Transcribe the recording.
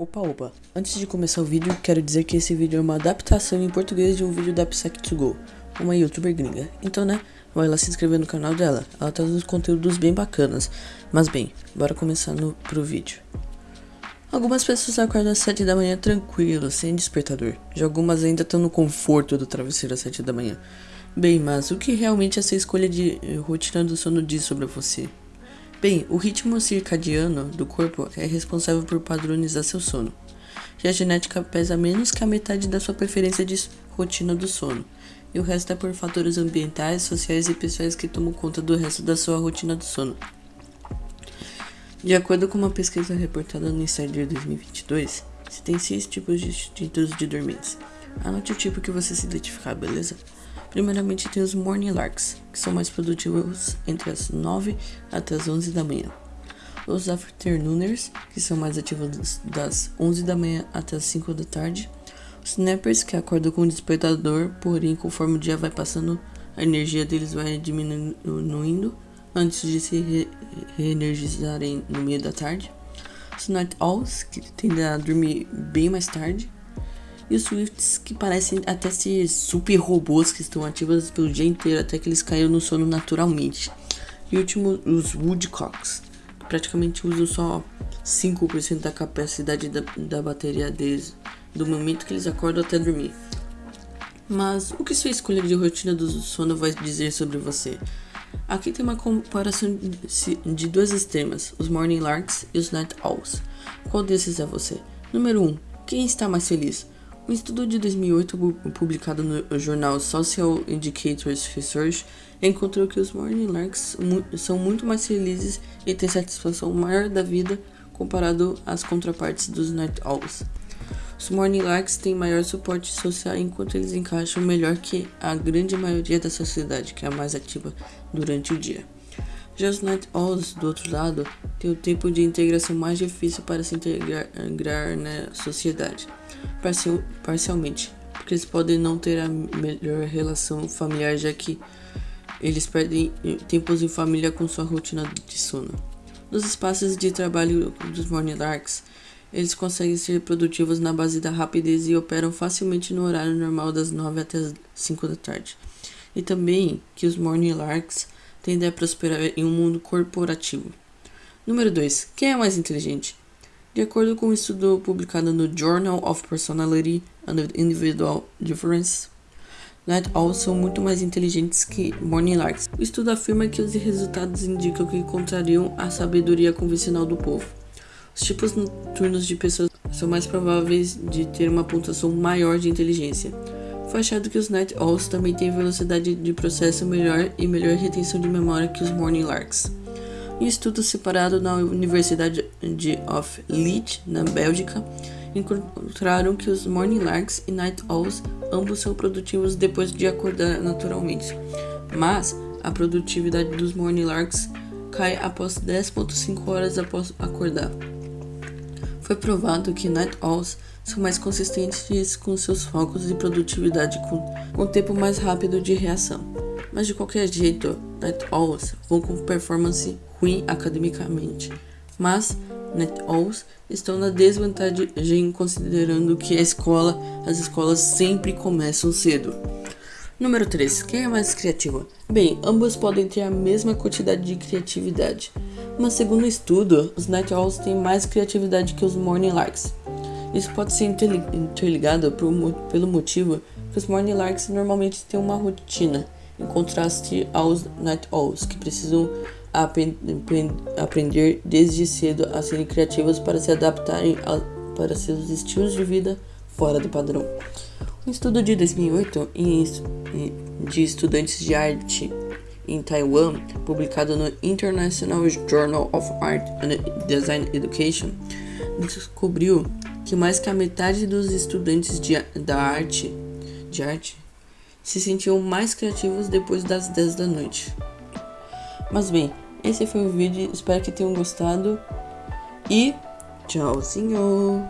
Opa, opa, antes de começar o vídeo, quero dizer que esse vídeo é uma adaptação em português de um vídeo da Psych2Go, uma youtuber gringa. Então, né, vai lá se inscrever no canal dela, ela traz uns conteúdos bem bacanas. Mas bem, bora começar no, pro vídeo. Algumas pessoas acordam às 7 da manhã tranquilo, sem despertador. Já algumas ainda estão no conforto do travesseiro às 7 da manhã. Bem, mas o que realmente essa escolha de eh, rotina do sono diz sobre você? Bem, o ritmo circadiano do corpo é responsável por padronizar seu sono. E a genética pesa menos que a metade da sua preferência de rotina do sono. E o resto é por fatores ambientais, sociais e pessoais que tomam conta do resto da sua rotina do sono. De acordo com uma pesquisa reportada no Insider 2022, você tem seis tipos distintos de dormentes. Anote o tipo que você se identificar, beleza? Primeiramente tem os Morning Larks, que são mais produtivos entre as 9 até as 11 da manhã. Os Afternooners, que são mais ativos das 11 da manhã até as 5 da tarde. Os Snappers, que acordam com o despertador, porém conforme o dia vai passando, a energia deles vai diminuindo antes de se re reenergizarem no meio da tarde. Os Night Owls, que tendem a dormir bem mais tarde e os Swifts que parecem até ser super robôs que estão ativos pelo dia inteiro até que eles caíram no sono naturalmente. E último, os Woodcocks, que praticamente usam só 5% da capacidade da, da bateria deles, do momento que eles acordam até dormir. Mas o que sua escolha de rotina do sono vai dizer sobre você? Aqui tem uma comparação de, duas extremas, os Morning Larks e os Night Owls. Qual desses é você? Número 1. Um, quem está mais feliz? Um estudo de 2008 publicado no jornal Social Indicators Research encontrou que os Morning Larks são muito mais felizes e têm satisfação maior da vida comparado às contrapartes dos Night Owls. Os Morning Larks têm maior suporte social enquanto eles encaixam melhor que a grande maioria da sociedade, que é a mais ativa durante o dia. Já os Night Owls, do outro lado, têm o tempo de integração mais difícil para se integrar na sociedade, parcial, parcialmente, porque eles podem não ter a melhor relação familiar, já que eles perdem tempos em família com sua rotina de sono. Nos espaços de trabalho dos Morning Larks, eles conseguem ser produtivos na base da rapidez e operam facilmente no horário normal das 9 até as 5 da tarde. E também que os Morning Larks tende a prosperar em um mundo corporativo. Número 2. Quem é mais inteligente? De acordo com um estudo publicado no Journal of Personality and Individual Difference, Night Owls são muito mais inteligentes que Morning Larks. O estudo afirma que os resultados indicam que contrariam a sabedoria convencional do povo. Os tipos noturnos de pessoas são mais prováveis de ter uma pontuação maior de inteligência. Foi achado que os Night Owls também têm velocidade de processo melhor e melhor retenção de memória que os Morning Larks. Em estudo separado na Universidade de of Leeds, na Bélgica, encontraram que os Morning Larks e Night Owls ambos são produtivos depois de acordar naturalmente, mas a produtividade dos Morning Larks cai após 10.5 horas após acordar. Foi provado que Night Owls são mais consistentes com seus focos e produtividade com, com tempo mais rápido de reação. Mas de qualquer jeito, Night Owls vão com performance ruim academicamente. Mas Owls estão na desvantagem considerando que a escola, as escolas sempre começam cedo. Número 3. Quem é mais criativo? Bem, ambos podem ter a mesma quantidade de criatividade, mas segundo o estudo, os Night Owls têm mais criatividade que os Morning Larks. Isso pode ser interligado por, pelo motivo que os Morning Larks normalmente têm uma rotina, em contraste aos Night Owls, que precisam aprender desde cedo a serem criativos para se adaptarem a, para seus estilos de vida fora do padrão. Um estudo de 2008 de estudantes de arte em Taiwan, publicado no International Journal of Art and Design Education, descobriu que mais que a metade dos estudantes de, da arte, de arte se sentiam mais criativos depois das 10 da noite. Mas bem, esse foi o vídeo, espero que tenham gostado e tchauzinho!